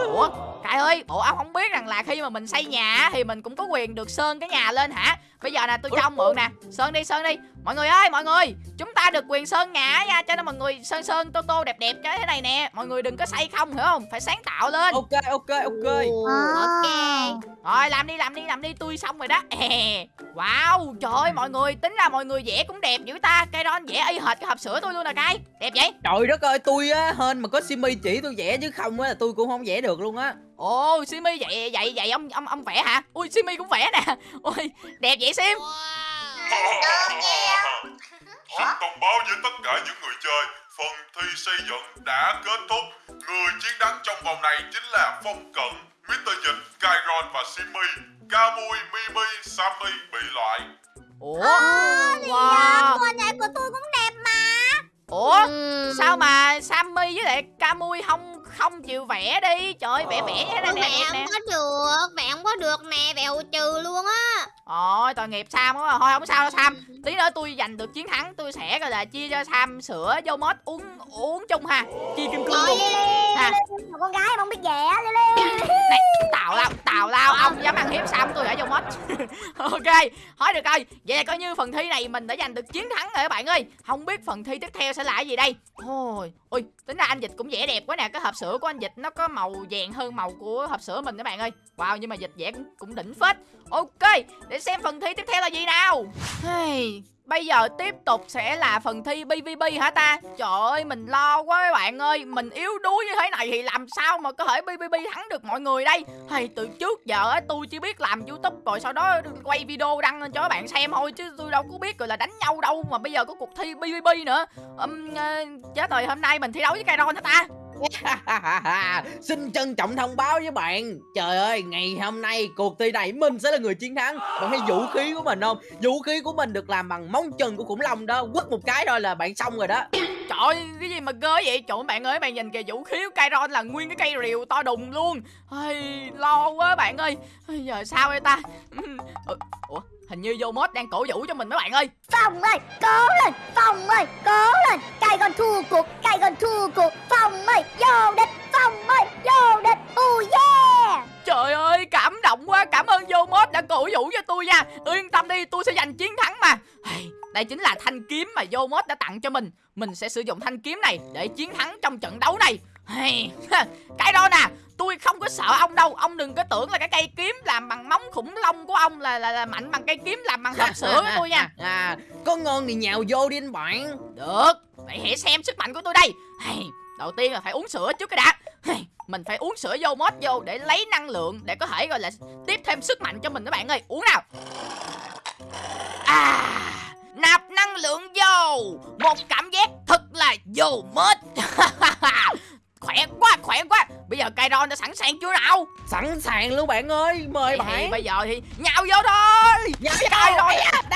Ủa Cải ơi Bộ ông không biết rằng là khi mà mình xây nhà á, Thì mình cũng có quyền được sơn cái nhà lên hả? Bây giờ nè tôi cho ông mượn nè. Sơn đi sơn đi. Mọi người ơi mọi người Chúng ta được quyền sơn nhà á nha Cho nên mọi người sơn sơn tô tô đẹp đẹp cho thế này nè. Mọi người đừng có xây không hiểu không? Phải sáng tạo lên. Ok ok ok. Ok Rồi làm đi làm đi làm đi tôi xong rồi đó. Wow trời ơi mọi người Tính ra mọi người vẽ cũng đẹp dữ ta. Cây đó vẽ y hệt cái hộp sữa tôi luôn nè cay Đẹp vậy? Trời đất ơi tôi á Hên mà có Simi chỉ tôi vẽ chứ không á là tôi cũng không vẽ được luôn á. Ồ Simi vậy vậy vậy ông ông ông vẽ hả? Ui Simi cũng vẽ nè. Ui đẹp vậy Sim. Xin thông báo với tất cả những người chơi, phần thi xây dựng đã kết thúc. Người chiến thắng trong vòng này chính là Phong Cận, Mr. Dịch, Kyron và Simmy. Camui, Mimi, Sammy bị loại. Ủa Wow Wow này của tôi cũng đẹp mà Ủa sao mà Sammy với lại Camui không không chịu vẽ đi. Trời ơi vẽ vẽ nè nè Vẽ đẹp không nè có được, vẽ không có được nè, vẽ trừ luôn á. Ôi tội nghiệp Sam quá à. Thôi không sao đâu Sam. Tí nữa tôi giành được chiến thắng Tôi sẽ gọi là chia cho Sam sữa vô mod uống uống chung ha. Chia kim cương luôn. Ha. Một con gái không biết vẽ Này tào lao tào lao. Ông dám ăn hiếp Sam tôi ở vô mod. Ok Thôi được rồi. Vậy là coi như phần thi này mình đã giành được chiến thắng rồi các bạn ơi. Không biết phần thi tiếp theo sẽ là cái gì đây? Thôi Ui tính ra anh Dịch cũng vẽ đẹp quá nè Cái hộp sữa của anh Dịch nó có màu vàng hơn màu của hộp sữa mình các bạn ơi. Wow nhưng mà Dịch vẽ cũng, cũng đỉnh phết. Ok để xem phần thi tiếp theo là gì nào. Hey, Bây giờ tiếp tục sẽ là phần thi PVP hả ta? Trời ơi mình lo quá các bạn ơi. Mình yếu đuối như thế này thì làm sao mà có thể PVP thắng được mọi người đây? Hay từ trước giờ á, tôi chỉ biết làm youtube rồi sau đó quay video đăng lên cho các bạn xem thôi Chứ tôi đâu có biết rồi là đánh nhau đâu Mà bây giờ có cuộc thi PVP nữa. Um, uh, Chết rồi hôm nay mình thi đấu với Kairon hả ta? Xin trân trọng thông báo với bạn Trời ơi ngày hôm nay cuộc thi này mình sẽ là người chiến thắng Bạn thấy vũ khí của mình không Vũ khí của mình được làm bằng móng chân của khủng long đó Quất một cái thôi là bạn xong rồi đó Trời ơi, cái gì mà ghê vậy? Trời bạn ơi, bạn nhìn kìa vũ khí của Kairon là nguyên cái cây rìu to đùng luôn. Ây, lo quá bạn ơi. Ây, giờ sao đây ta? Ừ, ừ. Ủa, hình như Yomot đang cổ vũ cho mình mấy bạn ơi. Phong ơi, cố lên, Phong ơi, cố lên Cây con thua cuộc, cây con thua cuộc Phong ơi, vô địch, Phong ơi, vô địch Oh yeah Trời ơi, cảm động quá. Cảm ơn Yomot đã cổ vũ cho tôi nha. Yên tâm đi, tôi sẽ giành chiến thắng mà. Ây, đây chính là thanh kiếm mà Yomot đã tặng cho mình. Mình sẽ sử dụng thanh kiếm này để chiến thắng trong trận đấu này. Cái đó nè có sợ ông đâu. Ông đừng có tưởng là cái cây kiếm làm bằng móng khủng long của ông là là, là mạnh bằng cây kiếm làm bằng hộp sữa của tôi nha. À, Có ngon thì nhào vô đi anh bạn. Được vậy hãy xem sức mạnh của tôi đây. Đầu tiên là phải uống sữa trước cái đã. Mình phải uống sữa vô mót vô để lấy năng lượng để có thể gọi là tiếp thêm sức mạnh cho mình các bạn ơi. Uống nào. À nạp năng lượng vô. Một cảm giác thật là vô mết khỏe quá khỏe quá. Bây giờ Kairon đã sẵn sàng chưa nào? Sẵn sàng luôn bạn ơi Mời thì bạn. bây giờ thì nhào vô thôi. Nhào Kairon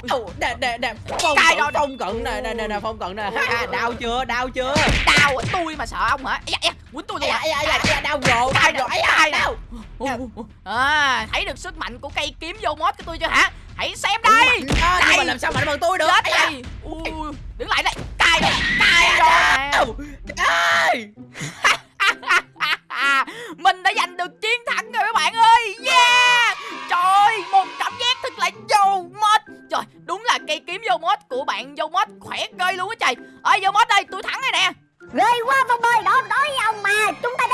Đau. Nè nè nè Phong rồi. Phong cận. Nè nè nè nè Phong cận nè. Ha, Đau chưa đau chưa? Đau ở tôi mà sợ ông hả? Ây da, quýnh tôi luôn à. da, ây da, Đau rồi Đau rồi. nè. đau. à thấy được sức mạnh của cây kiếm vô mót của tôi chưa hả hãy xem đây. Đó, Nhưng mà làm sao mạnh bằng tôi được? Chết đây ui đứng lại đây. Cài đây cài rồi. Ê. mình đã giành được chiến thắng rồi các bạn ơi. Yeah. Trời ơi, một cảm giác thật là vô mót trời đúng là cây kiếm vô mót của bạn vô mót khỏe ghê luôn á trời. Ơi vô mót đây tôi thắng rồi nè. Ghê quá Phong ơi, đó đối với ông mà Chúng ta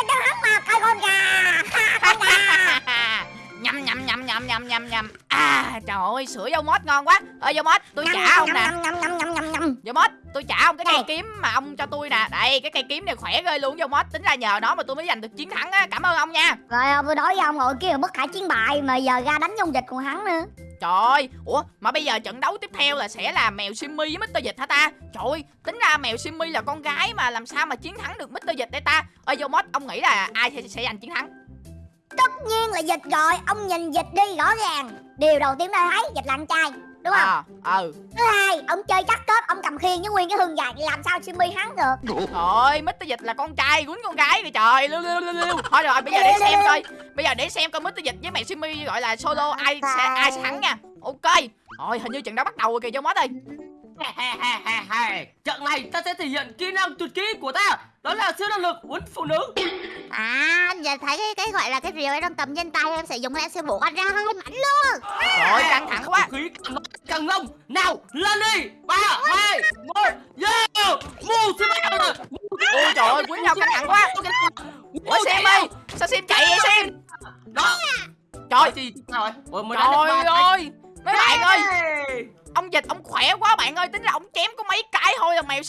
trời ơi sữa dâu mót ngon quá. Ơi dâu mót tôi trả ông nè. dâu mót tôi trả ông cái cây kiếm mà ông cho tôi nè. Đây cái cây kiếm này khỏe ghê luôn dâu mót tính ra nhờ nó mà tôi mới giành được chiến thắng á. Cảm ơn ông nha. Rồi ông tôi đối với ông ngồi kia bất khả chiến bại Mà giờ ra đánh trong dịch còn hắn nữa. Trời ơi ủa mà bây giờ trận đấu tiếp theo là sẽ là mèo simmy với mr dịch hả ta? Trời ơi tính ra mèo simmy là con gái mà làm sao mà chiến thắng được mr dịch đây ta? Ơi dâu mót ông nghĩ là ai sẽ, sẽ giành chiến thắng Tất nhiên là dịch rồi Ông nhìn dịch đi rõ ràng Điều đầu tiên tôi thấy dịch là anh trai Đúng không? ờ ừ Thứ hai, ông chơi chắc kết Ông cầm khiên với nguyên cái hương dài Làm sao Simmy hắn được Thôi, Mr. Dịch là con trai quýnh con gái kìa trời, lưu lưu lưu lưu. Thôi rồi, bây giờ để xem coi. Bây giờ để xem coi Mr. Dịch với mẹ Simmy gọi là solo ai sẽ ai sẽ thắng nha. Ok. Rồi, hình như trận đấu bắt đầu rồi kìa cho mót ơi. Trận này ta sẽ thể hiện kỹ năng tuyệt kỹ của ta. Đó là siêu năng lực quấn phụ nữ. À, giờ thấy cái cái gọi là cái rìu ấy trong tầm trên tay em sử dụng em sẽ buộc anh ra hai mảnh luôn. Rồi, căng thẳng quá. Khí càng lông Nào lên đi. Ba hai một yeah Mù siêu năng lực. Ôi trời ơi, quýnh nhau căng thẳng quá. Ủa Sim ơi, sao Sim chạy vậy Sim? Đó. Trời, sao rồi. Ủa, mới trời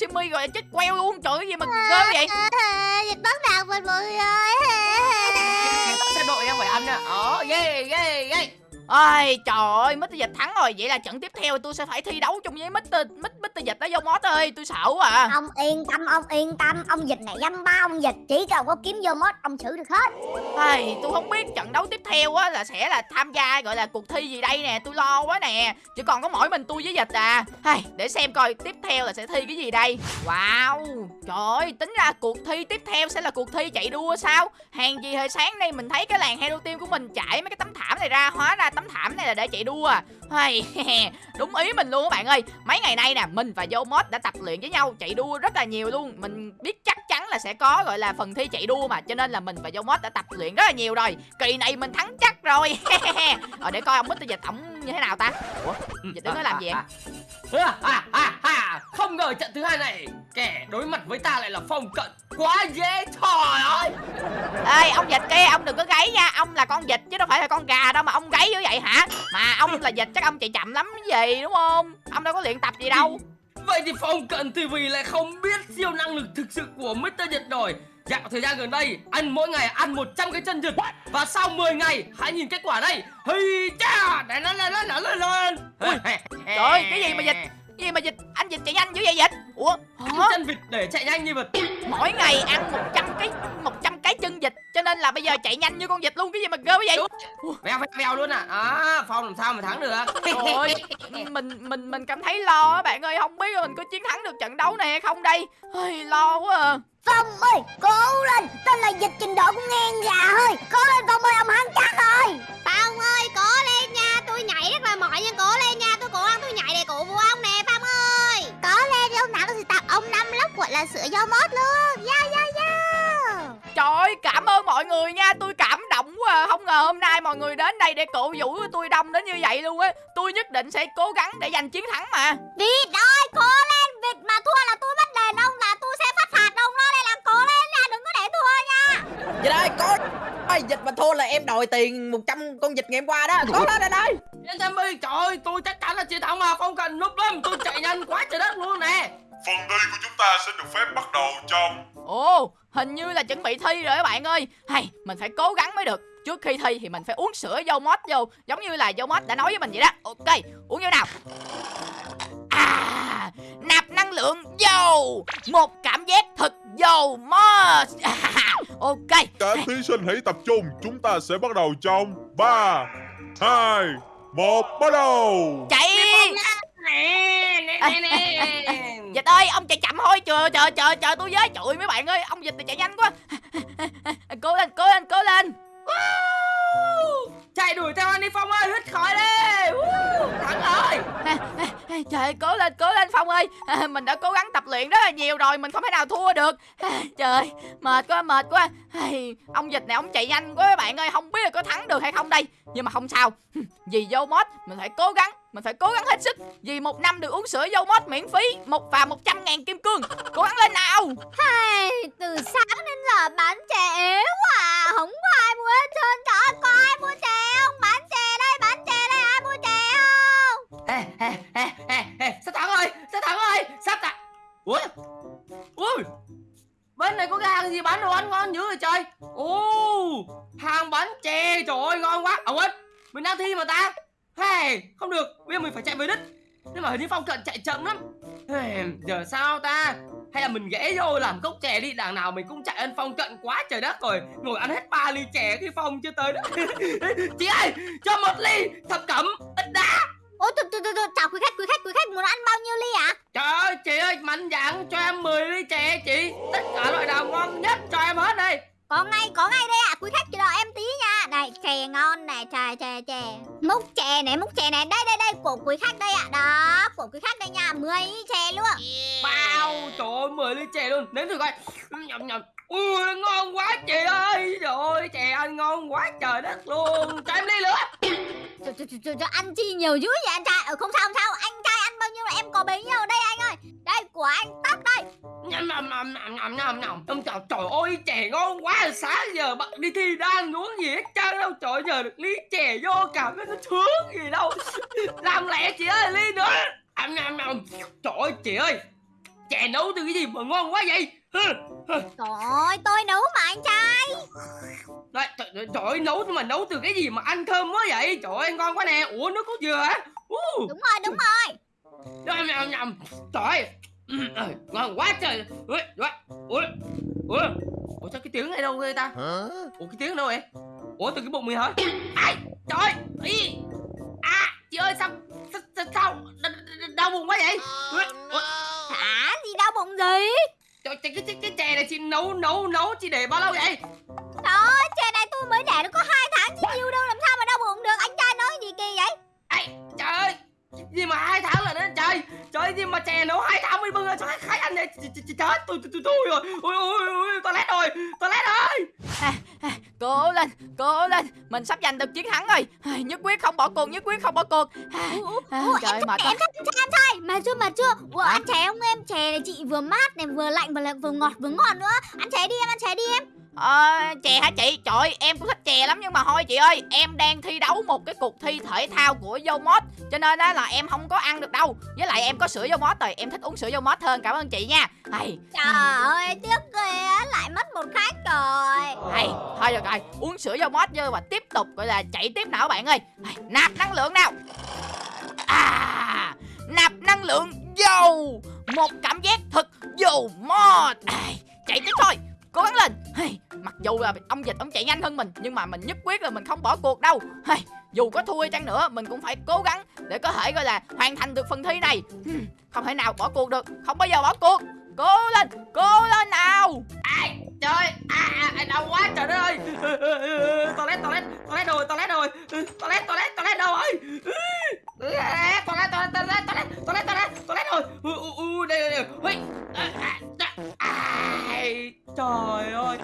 là mèo Simmy rồi chết queo luôn. Trời ơi, cái gì mà ghê vậy? Dịch bắt đầu mình mọi người Xe đội em phải ăn nè yeah yeah yeah Ôi trời ơi, Mr. Dịch thắng rồi Vậy là trận tiếp theo tôi sẽ phải thi đấu chung với Mr. Mr. Mr. Dịch đó vô mót ơi Tôi sợ quá à Ông yên tâm, ông yên tâm Ông dịch này dăm ba ông dịch Chỉ cần có kiếm vô mốt Ông xử được hết Ai, tôi không biết trận đấu tiếp theo á là sẽ là tham gia gọi là cuộc thi gì đây nè tôi lo quá nè chỉ còn có mỗi mình tôi với dịch à Ai, để xem coi tiếp theo là sẽ thi cái gì đây wow trời ơi tính ra cuộc thi tiếp theo sẽ là cuộc thi chạy đua sao hàng gì hồi sáng nay mình thấy cái làng hero team của mình chạy mấy cái tấm thảm này ra hóa ra tấm thảm này là để chạy đua. À đúng ý mình luôn các bạn ơi. Mấy ngày nay nè mình và Yomod đã tập luyện với nhau chạy đua rất là nhiều luôn. Mình biết chắc chắn là sẽ có gọi là phần thi chạy đua mà cho nên là mình và Yomod đã tập luyện rất là nhiều rồi. Kỳ này mình thắng chắc rồi. Rồi để coi ông Mr. Dịch ổng như thế nào ta? Ủa dịch đứng đó làm gì vậy à, à, à, Không ngờ trận thứ hai này Kẻ đối mặt với ta lại là phong cận. Quá dễ trời ơi ê ông dịch kia ông đừng có gáy nha. Ông là con vịt chứ đâu phải là con gà đâu mà ông gáy như vậy hả? Mà ông là vịt chắc ông chạy chậm lắm cái gì đúng không? Ông đâu có luyện tập gì đâu. Vậy thì phong cận TV lại không biết siêu năng lực thực sự của Mr. Nhật rồi. Dạo thời gian gần đây, ăn mỗi ngày ăn 100 cái chân Nhật. Và sau 10 ngày, hãy nhìn kết quả đây. Hây cha, để nó lên lên lên lên lên Trời ơi cái gì mà dịch gì mà dịch anh dịch chạy nhanh dữ vậy dịch? Ủa Ăn hả? chân vịt để chạy nhanh như vịt mỗi ngày ăn 100 cái 100 cái chân vịt cho nên là bây giờ chạy nhanh như con vịt luôn cái gì mà ghê quá vậy Vèo vèo vèo luôn à. À Phong làm sao mà thắng được? Trời ơi, mình mình mình cảm thấy lo á bạn ơi, không biết là mình có chiến thắng được trận đấu này hay không đây. Ôi, lo quá à. Phong ơi cố lên. Tên là dịch trình độ cũng ngang gà thôi Cố lên Phong ơi ông hắn chắc rồi. Phong ơi cố lên nha. Tôi nhảy rất là mỏi nhưng cố lên nha. Tôi cố gắng tôi nhảy để cổ vũ ông nè ông năm lốc gọi là sữa dâu mốt luôn. Yeah yeah yeah Trời ơi, cảm ơn mọi người nha, tôi cảm động quá à. Không ngờ hôm nay mọi người đến đây để cổ vũ tôi đông đến như vậy luôn á. Tôi nhất định sẽ cố gắng để giành chiến thắng mà. Vịt ơi cố lên. Vịt mà thua là tôi bắt đền ông là tôi sẽ phát phạt ông đó Đây là cố lên nha. Đừng có để thua nha. Dịch ơi có Ôi, dịch mà thua là em đòi tiền 100 con vịt ngày hôm qua đó. Có lên đây đây. Yên tâm đi. Trời ơi tôi chắc chắn là chiến thắng mà. Không cần núp lắm Tôi chạy nhanh quá trời đất luôn nè Phần thi của chúng ta sẽ được phép bắt đầu trong Ồ, hình như là chuẩn bị thi rồi các bạn ơi. Hay, mình phải cố gắng mới được. Trước khi thi thì mình phải uống sữa dâu mót vô Giống như là dâu mót đã nói với mình vậy đó. Ok, uống vô nào. À, nạp năng lượng vô. Một cảm giác thật dầu mót Ok, Cả thí sinh hãy tập trung. Chúng ta sẽ bắt đầu trong 3 2 1 Bắt đầu. Chạy Nè nè nè nè. Dịch ơi, ông chạy chậm thôi Chờ, chờ, chờ, chờ tôi với. Trời mấy bạn ơi, ông Dịch thì chạy nhanh quá. Cố lên, cố lên, cố lên. Chạy đuổi theo anh đi Phong ơi Hít khỏi đi. Woo, Thắng rồi. Trời ơi, cố lên, cố lên Phong ơi. À, Mình đã cố gắng tập luyện rất là nhiều rồi Mình không thể nào thua được. À, Trời mệt quá, mệt quá Ai, Ông dịch này ông chạy nhanh quá các bạn ơi. Không biết là có thắng được hay không đây. Nhưng mà không sao. Vì vô mod mình phải cố gắng Mình phải cố gắng hết sức. Vì một năm được uống sữa vô mod miễn phí một Và 100 ngàn kim cương. Cố gắng lên nào. Hey, từ sáng đến giờ bán chè quá à. Không có ai mua hết trơn Trời ơi, có ai mua chè không? Bán chè đây, bán chè đây, ai mua chè không? Ê, ê, ê, ê, ê, sắp thắng rồi, sắp thắng rồi, sắp thắng. Ui, ui, bên này có cái hàng gì bán đồ ăn ngon dữ rồi trời. ô hàng bánh chè, trời ơi, ngon quá. À quên, mình đang thi mà ta. Hey, không được, bây giờ mình phải chạy về đích. Nhưng mà hình như phong cận chạy chậm lắm. Hey, giờ sao ta? Hay là mình ghé vô làm cốc chè đi Đằng nào mình cũng chạy ăn phong cận quá trời đất rồi Ngồi ăn hết ba ly chè khi phong chưa tới đó Chị ơi cho một ly thập cẩm ít đá Ôi, từ từ từ từ, chào quý khách, quý khách, quý khách muốn ăn bao nhiêu ly ạ? Trời ơi chị ơi mạnh dạn cho em 10 ly chè chị. Tất cả loại nào ngon nhất cho em hết đi Có ngay, có ngay đây ạ, quý khách chờ đợi em tí nha. Đây, chè ngon này, chè, chè, chè. Múc chè này, múc chè này, đây, đây, đây, của quý khách đây ạ. Đó, của quý khách đây nha, 10 ly chè luôn. Bao trời ơi 10 ly chè luôn. Nếm thử coi. Nhầm nhầm. Ui ngon quá chị ơi. Trời ơi chè ăn ngon quá trời đất luôn. Cho em ly nữa Trời, trời, trời, trời, ăn chi nhiều dữ vậy anh trai? Ờ, không sao, không sao, anh trai ăn bao nhiêu là em có bấy nhiêu? Đây anh ơi. Đây, của anh tắt đây. Nhầm nhầm nhầm nhầm nhầm nhầm Ông trời, trời ơi chè ngon quá. Sáng giờ bạn đi thi đang uống gì hết trơn đâu. Trời giờ được ly chè vô cảm thấy nó sướng gì đâu. Làm lẹ chị ơi ly nữa. Nhầm nhầm nhầm. Trời ơi chị ơi. Chè nấu từ cái gì mà ngon quá vậy? Trời ơi, tôi nấu mà anh trai. Đấy, trời, trời, trời ơi nấu mà nấu từ cái gì mà ăn thơm quá vậy? Trời ơi ngon quá nè. Ủa nước cốt dừa hả? Uh, Đúng rồi, đúng rồi. Nhầm nhầm nhầm Trời ơi. Ừ, ờ, ngon quá trời. Ui, ui, ui, ui. Ủa sao cái tiếng này đâu ghê ta? Ủa cái tiếng đâu vậy? Ủa từ cái bụng mình hả? Ai, trời ơi Ý. À chị ơi sao Sao, sao, sao? Đau bụng quá vậy? Ui, ui. Hả, gì đau bụng gì Trời, cái, cái, cái, cái chè này chị nấu nấu nấu chị để bao lâu vậy? Trời ơi, chè này tôi mới để nó có hai tháng chứ nhiều đâu Làm sao mà đau bụng được? Anh trai nói gì kỳ vậy? Ai, trời ơi gì mà hai tháng là đến trời trời gì mà chè nấu hai tháng mới bưng ra cho khách ăn này Ch- ch- ch- chết tôi tôi tôi tôi rồi. Ôi ôi ôi toilet rồi toilet rồi à, à, Cố lên, cố lên Mình sắp giành được chiến thắng rồi. À, Nhất quyết không bỏ cuộc, nhất quyết không bỏ cuộc. À, à, Trời ơi, mệt quá Em trai Mà chưa mà chưa. Ủa, ăn chè không em? Chè này chị vừa mát này vừa lạnh vừa, vừa ngọt vừa ngon nữa. Ăn chè đi em, ăn chè đi em Ờ, chè hả chị? Trời ơi, em cũng thích chè lắm nhưng mà thôi chị ơi Em đang thi đấu một cái cuộc thi thể thao của Yomod. Cho nên á là em không có ăn được đâu. Với lại em có sữa Yomod rồi Em thích uống sữa Yomod hơn. Cảm ơn chị nha. Hay, Trời ơi, tiếc ghê á, lại mất một khách rồi. Hay Thôi được rồi, uống sữa Yomod vô và tiếp tục gọi là chạy tiếp nào các bạn ơi. Hay, Nạp năng lượng nào. À, nạp năng lượng Yo Một cảm giác thật vô mod. À, Chạy tiếp thôi cố gắng lên. Hey, mặc dù là ông dịch ông chạy nhanh hơn mình nhưng mà mình nhất quyết là mình không bỏ cuộc đâu. Hey, dù có thua chăng nữa mình cũng phải cố gắng để có thể gọi là hoàn thành được phần thi này. Hmm, không thể nào bỏ cuộc được. Không bao giờ bỏ cuộc. Cố lên cố lên nào. Ai trời à, à, à đau quá trời đất ơi. Toilet toilet toilet rồi toilet rồi toilet toilet toilet đâu rồi toilet toilet toilet toilet toilet toilet toilet rồi u u đây đây đây. À, à, trời ơi.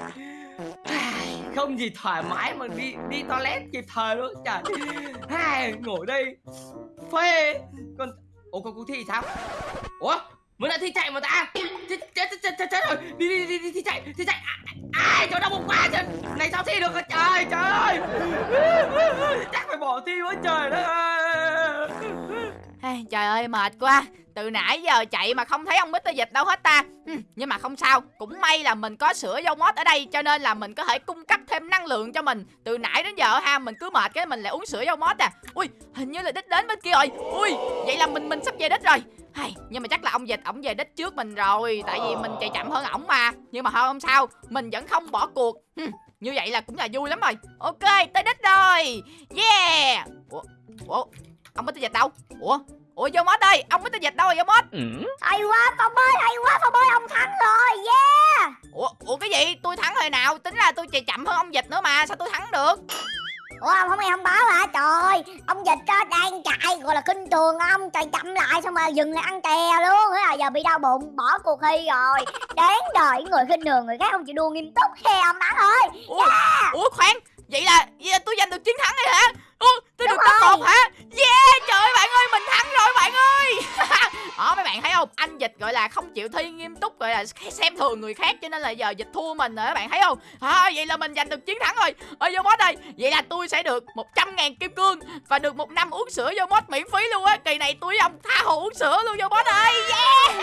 Không gì thoải mái mà đi đi toilet kịp thời luôn trời hai ngồi đây. Phê. Còn ủa con cuộc thi thì sao? Ủa mới lại thi chạy mà ta. Chết chết chết chết chết, chết rồi. Đi đi đi đi thi chạy thi chạy. Ai trời đau bụng quá trời. Này sao thi được hả trời trời ơi. Chắc phải bỏ thi quá trời đó. Hey, Trời ơi mệt quá. Từ nãy giờ chạy mà không thấy ông Mr. Dịch đâu hết ta. Ừ, Nhưng mà không sao Cũng may là mình có sữa dâu mót ở đây Cho nên là mình có thể cung cấp thêm năng lượng cho mình. Từ nãy đến giờ ha Mình cứ mệt cái mình lại uống sữa dâu mót à. Ui hình như là đích đến bên kia rồi. Ui vậy là mình mình sắp về đích rồi. Hay, nhưng mà chắc là ông dịch ổng về đích trước mình rồi Tại vì mình chạy chậm hơn ổng mà. Nhưng mà thôi không sao Mình vẫn không bỏ cuộc. Ừ, Như vậy là cũng là vui lắm rồi. Ok tới đích rồi. Yeah! Ủa, Ủa ông Mr. Dịch đâu? Ủa? Ủa vô mót ơi Ông Mr. Dịch đâu rồi vô mót hay quá phong ơi hay quá phong ơi ông thắng rồi yeah. Ủa Ủa cái gì? Tôi thắng hồi nào Tính ra tôi chạy chậm hơn ông Dịch nữa mà Sao tôi thắng được? Ủa ông không nghe thông báo hả? Trời ông dịch á đang chạy gọi là kinh trường ông chạy chậm lại xong rồi dừng lại ăn chè luôn thế là giờ bị đau bụng bỏ cuộc thi rồi. Đáng đời người khinh thường người khác không chịu đua nghiêm túc he ông thắng ơi Ủa, Ủa khoan Vậy là, vậy là tôi giành được chiến thắng rồi hả? Ủa, tôi Đúng được top rồi. một hả? Yeah trời ơi ơi mình thắng rồi bạn ơi. Đó mấy bạn thấy không? Anh dịch gọi là không chịu thi nghiêm túc Gọi là xem thường người khác cho nên là giờ dịch thua mình rồi các bạn thấy không? À, Vậy là mình giành được chiến thắng rồi. Ơi vô mod ơi Vậy là tôi sẽ được 100 ngàn kim cương Và được một năm uống sữa vô mod miễn phí luôn á. Kỳ này tôi với ông tha hồ uống sữa luôn vô mod ơi. Yeah!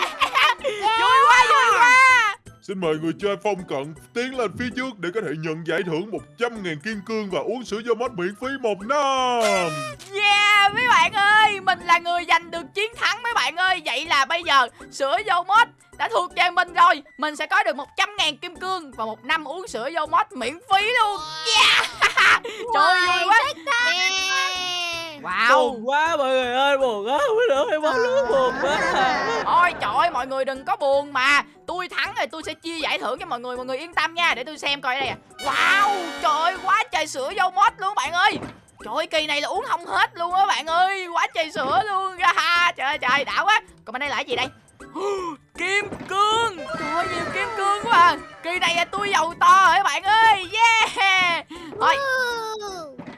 Vui quá vui quá Xin mời người chơi phong cận tiến lên phía trước để có thể nhận giải thưởng 100.000 kim cương và uống sữa do mod miễn phí một năm. Yeah mấy bạn ơi Mình là người giành được chiến thắng mấy bạn ơi. Vậy là bây giờ sữa dâu mod đã thuộc về mình rồi. Mình sẽ có được 100 ngàn kim cương Và một năm uống sữa dâu mod miễn phí luôn. Yeah. Trời ơi vui quá Wow. Buồn quá mọi người ơi buồn quá Không được hay bóng nước buồn quá. Ôi trời ơi mọi người đừng có buồn mà. Tôi thắng rồi tôi sẽ chia giải thưởng cho mọi người Mọi người yên tâm nha để tôi xem coi đây à Wow trời ơi quá trời sữa dâu mod luôn bạn ơi. Trời ơi kỳ này là uống không hết luôn á bạn ơi Quá trời sữa luôn ha ha. Trời ơi trời đã quá. Còn bên đây là cái gì đây? Kim cương. Trời ơi nhiều kim cương quá à. Kỳ này là tôi giàu to rồi các bạn ơi? Yeah. Thôi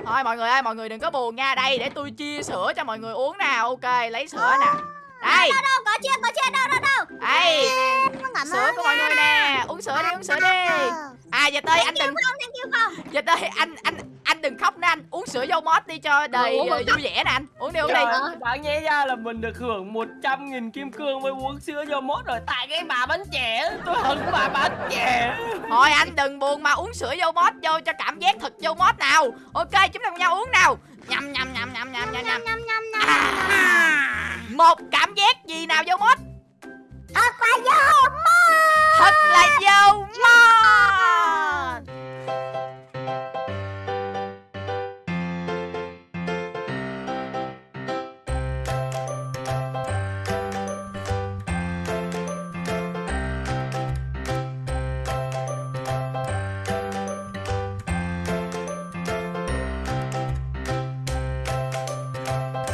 Thôi mọi người ơi mọi người đừng có buồn nha. Đây để tôi chia sữa cho mọi người uống nào. Ok lấy sữa nè. Đây. Đâu đâu có chia có chia đâu đâu đâu. Đây. Sữa của mọi người nè. Uống sữa đi uống sữa đi. À dịch ơi anh đừng Dịch ơi anh anh anh đừng khóc nè anh uống sữa dâu mót đi cho đầy ừ, vui vẻ nè anh. Uống đi uống Trời đi. bạn nghe ra là mình được hưởng 100 nghìn kim cương với uống sữa dâu mót rồi. Tại cái bà bánh trẻ tôi hận bà bánh trẻ thôi anh đừng buồn mà uống sữa dâu mót vô cho cảm giác thật dâu mót nào. Ok chúng ta cùng nhau uống nào. Nhầm nhầm nhầm nhầm nhầm nhầm nhầm. Nhầm nhầm à, một cảm giác gì nào dâu mót? Thật là dâu mót. Thật là dâu dạ. mót.